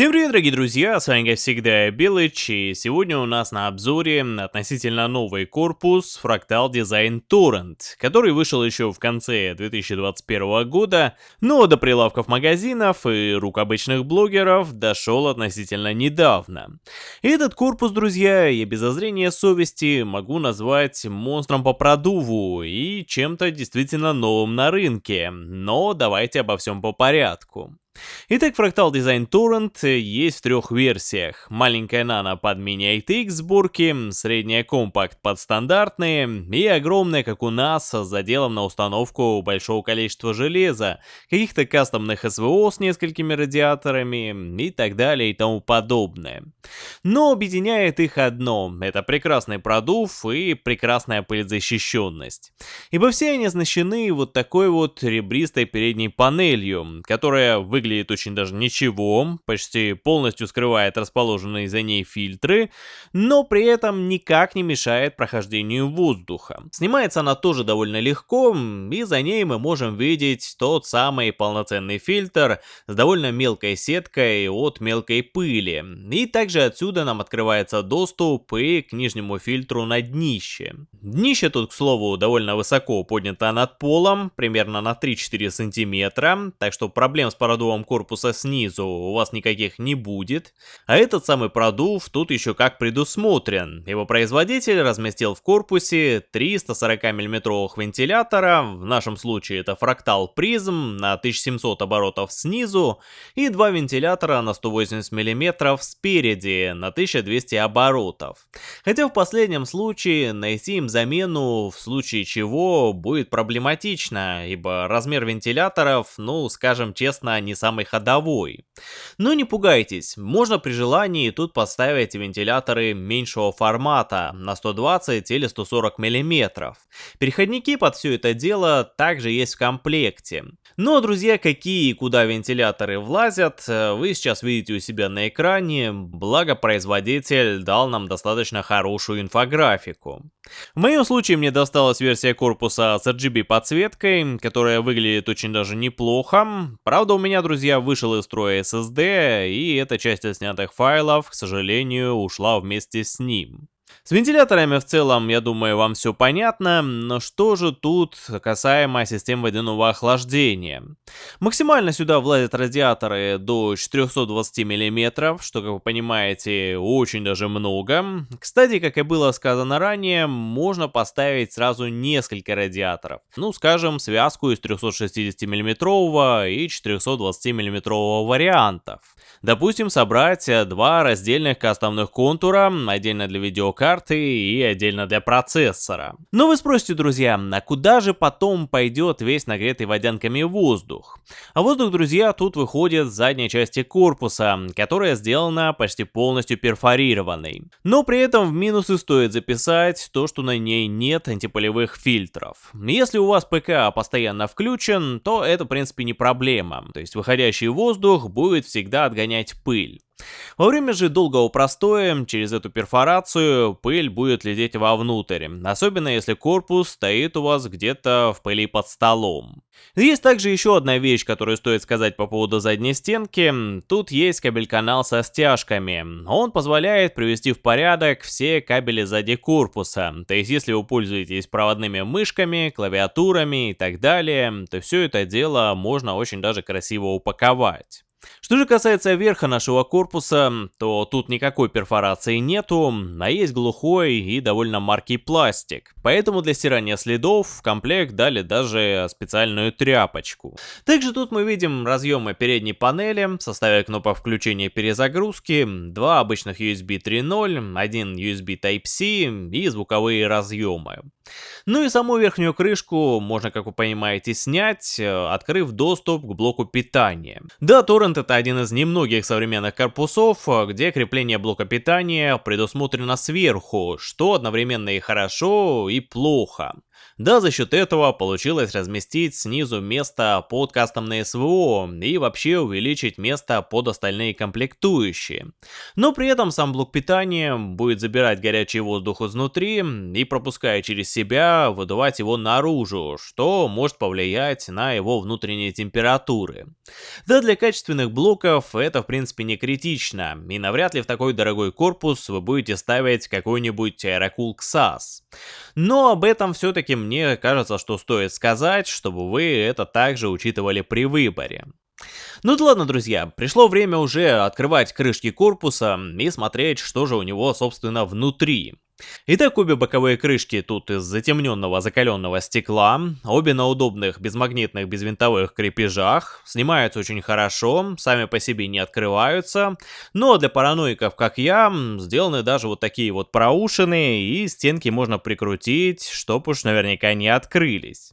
Всем привет, дорогие друзья, с вами как всегда Белыч, и сегодня у нас на обзоре относительно новый корпус Fractal Design Torrent, который вышел еще в конце 2021 года, но до прилавков магазинов и рук обычных блогеров дошел относительно недавно. Этот корпус, друзья, я без зазрения совести могу назвать монстром по продуву и чем-то действительно новым на рынке, но давайте обо всем по порядку. Итак, Fractal Design Torrent есть в трех версиях. Маленькая нано под мини-ATX сборки, средняя компакт под стандартные и огромная, как у нас, с заделом на установку большого количества железа, каких-то кастомных СВО с несколькими радиаторами и так далее и тому подобное. Но объединяет их одно — это прекрасный продув и прекрасная пыльзащищенность. Ибо все они оснащены вот такой вот ребристой передней панелью, которая выглядит выглядит очень даже ничего, почти полностью скрывает расположенные за ней фильтры, но при этом никак не мешает прохождению воздуха. Снимается она тоже довольно легко, и за ней мы можем видеть тот самый полноценный фильтр с довольно мелкой сеткой от мелкой пыли. И также отсюда нам открывается доступ и к нижнему фильтру на днище. Днище тут, к слову, довольно высоко поднято над полом, примерно на 3-4 сантиметра, так что проблем с продувом продувом корпуса снизу у вас никаких не будет. А этот самый продув тут еще как предусмотрен. Его производитель разместил в корпусе 340 миллиметровых вентилятора, в нашем случае это фрактал призм на 1700 оборотов снизу и два вентилятора на 180 миллиметров спереди на 1200 оборотов. Хотя в последнем случае найти им замену в случае чего будет проблематично, ибо размер вентиляторов, ну скажем честно, не самый ходовой. Но не пугайтесь, можно при желании тут поставить вентиляторы меньшего формата на 120 или 140 мм. Переходники под все это дело также есть в комплекте. Но, друзья, какие и куда вентиляторы влазят, э, вы сейчас видите у себя на экране, благо производитель дал нам достаточно хорошую инфографику. В моем случае мне досталась версия корпуса с RGB подсветкой, которая выглядит очень даже неплохо. Правда, у меня, друзья, вышел из строя SSD, и эта часть снятых файлов, к сожалению, ушла вместе с ним. С вентиляторами в целом, я думаю, вам все понятно, но что же тут касаемо систем водяного охлаждения? Максимально сюда влазят радиаторы до 420 мм, что, как вы понимаете, очень даже много. Кстати, как и было сказано ранее, можно поставить сразу несколько радиаторов. Ну, скажем, связку из 360 мм и 420 мм вариантов. Допустим, собрать два раздельных кастомных контура, отдельно для видеокарты, карты и отдельно для процессора. Но вы спросите, друзья, а куда же потом пойдет весь нагретый водянками воздух? А воздух, друзья, тут выходит с задней части корпуса, которая сделана почти полностью перфорированной. Но при этом в минусы стоит записать то, что на ней нет антипылевых фильтров. Если у вас ПК постоянно включен, то это в принципе не проблема, то есть выходящий воздух будет всегда отгонять пыль. Во время же долгого простоя через эту перфорацию пыль будет лететь вовнутрь, особенно если корпус стоит у вас где-то в пыли под столом. Есть также еще одна вещь, которую стоит сказать по поводу задней стенки. Тут есть кабель-канал со стяжками. Он позволяет привести в порядок все кабели сзади корпуса. То есть если вы пользуетесь проводными мышками, клавиатурами и так далее, то все это дело можно очень даже красиво упаковать. Что же касается верха нашего корпуса, то тут никакой перфорации нету, а есть глухой и довольно маркий пластик. Поэтому для стирания следов в комплект дали даже специальную тряпочку. Также тут мы видим разъемы передней панели в составе кнопок включения и перезагрузки, два обычных USB 3.0, один USB Type-C и звуковые разъемы. Ну и саму верхнюю крышку можно, как вы понимаете, снять, э, открыв доступ к блоку питания. Да, Torrent это один из немногих современных корпусов, э, где крепление блока питания предусмотрено сверху, что одновременно и хорошо, и плохо. Да, за счет этого получилось разместить снизу место под кастомное СВО и вообще увеличить место под остальные комплектующие. Но при этом сам блок питания будет забирать горячий воздух изнутри и пропуская через себя выдувать его наружу, что может повлиять на его внутренние температуры. Да, для качественных блоков это в принципе не критично, и навряд ли в такой дорогой корпус вы будете ставить какой-нибудь Aerocool XAS. Но об этом все-таки мне кажется, что стоит сказать, чтобы вы это также учитывали при выборе. Ну да ладно, друзья, пришло время уже открывать крышки корпуса и смотреть, что же у него, собственно, внутри. Итак, обе боковые крышки тут из затемненного закаленного стекла, обе на удобных безмагнитных безвинтовых крепежах, снимаются очень хорошо, сами по себе не открываются, но для параноиков, как я, сделаны даже вот такие вот проушины, и стенки можно прикрутить, чтоб уж наверняка не открылись.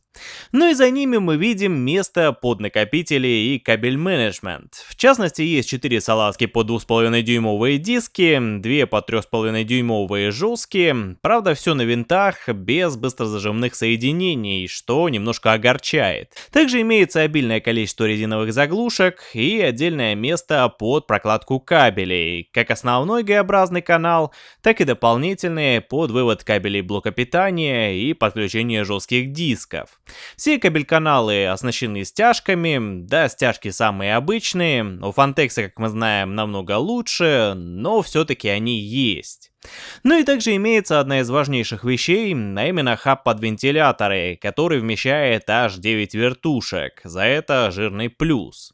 Ну и за ними мы видим место под накопители и кабель менеджмент. В частности, есть 4 салазки под 2,5 дюймовые диски, 2 по 3,5 дюймовые жесткие. Правда, все на винтах, без быстрозажимных соединений, что немножко огорчает. Также имеется обильное количество резиновых заглушек и отдельное место под прокладку кабелей, как основной Г-образный канал, так и дополнительные под вывод кабелей блока питания и подключение жестких дисков. Все кабель-каналы оснащены стяжками, да, стяжки самые обычные, у Фантекса, как мы знаем, намного лучше, но все-таки они есть. Ну и также имеется одна из важнейших вещей, а именно хаб под вентиляторы, который вмещает аж 9 вертушек, за это жирный плюс.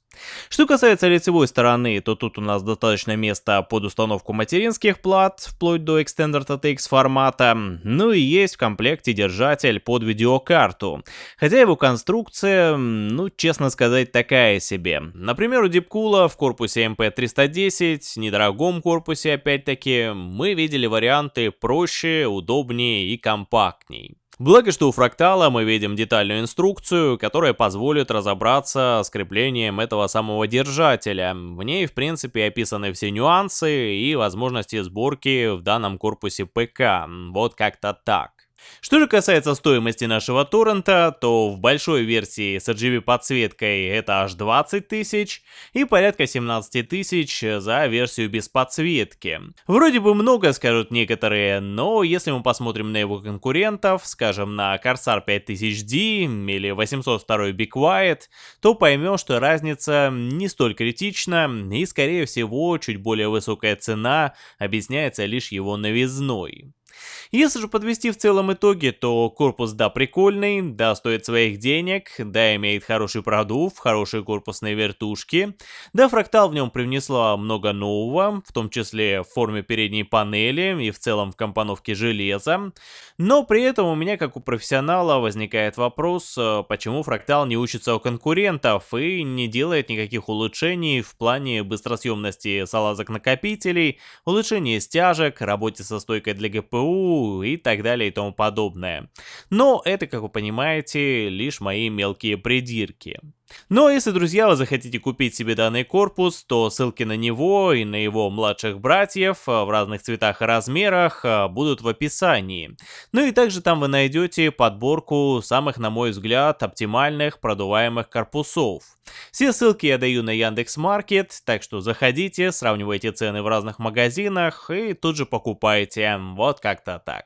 Что касается лицевой стороны, то тут у нас достаточно места под установку материнских плат, вплоть до Extended ATX формата, ну и есть в комплекте держатель под видеокарту, хотя его конструкция, ну честно сказать, такая себе. Например, у Deepcool в корпусе MP310, недорогом корпусе опять-таки, мы видели варианты проще, удобнее и компактней. Благо, что у фрактала мы видим детальную инструкцию, которая позволит разобраться с креплением этого самого держателя. В ней, в принципе, описаны все нюансы и возможности сборки в данном корпусе ПК. Вот как-то так. Что же касается стоимости нашего торрента, то в большой версии с RGB подсветкой это аж 20 тысяч и порядка 17 тысяч за версию без подсветки. Вроде бы много, скажут некоторые, но если мы посмотрим на его конкурентов, скажем на Corsair 5000D или 802 Be Quiet, то поймем, что разница не столь критична и скорее всего чуть более высокая цена объясняется лишь его новизной. Если же подвести в целом итоги, то корпус да прикольный, да стоит своих денег, да имеет хороший продув, хорошие корпусные вертушки, да фрактал в нем привнесла много нового, в том числе в форме передней панели и в целом в компоновке железа, но при этом у меня как у профессионала возникает вопрос, э, почему фрактал не учится у конкурентов и не делает никаких улучшений в плане быстросъемности салазок накопителей, улучшения стяжек, работе со стойкой для ГПУ, и так далее и тому подобное. Но это, как вы понимаете, лишь мои мелкие придирки. Но если, друзья, вы захотите купить себе данный корпус, то ссылки на него и на его младших братьев а, в разных цветах и размерах а, будут в описании. Ну и также там вы найдете подборку самых, на мой взгляд, оптимальных продуваемых корпусов. Все ссылки я даю на Яндекс.Маркет, так что заходите, сравнивайте цены в разных магазинах и тут же покупайте. Вот как-то так.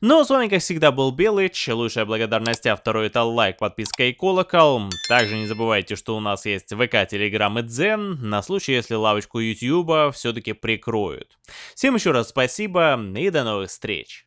Ну, с вами, как всегда, был Белыч. Лучшая благодарность автору это лайк, подписка и колокол. Также не забывайте, что у нас есть ВК, Телеграм и Дзен, на случай, если лавочку Ютьюба все-таки прикроют. Всем еще раз спасибо и до новых встреч.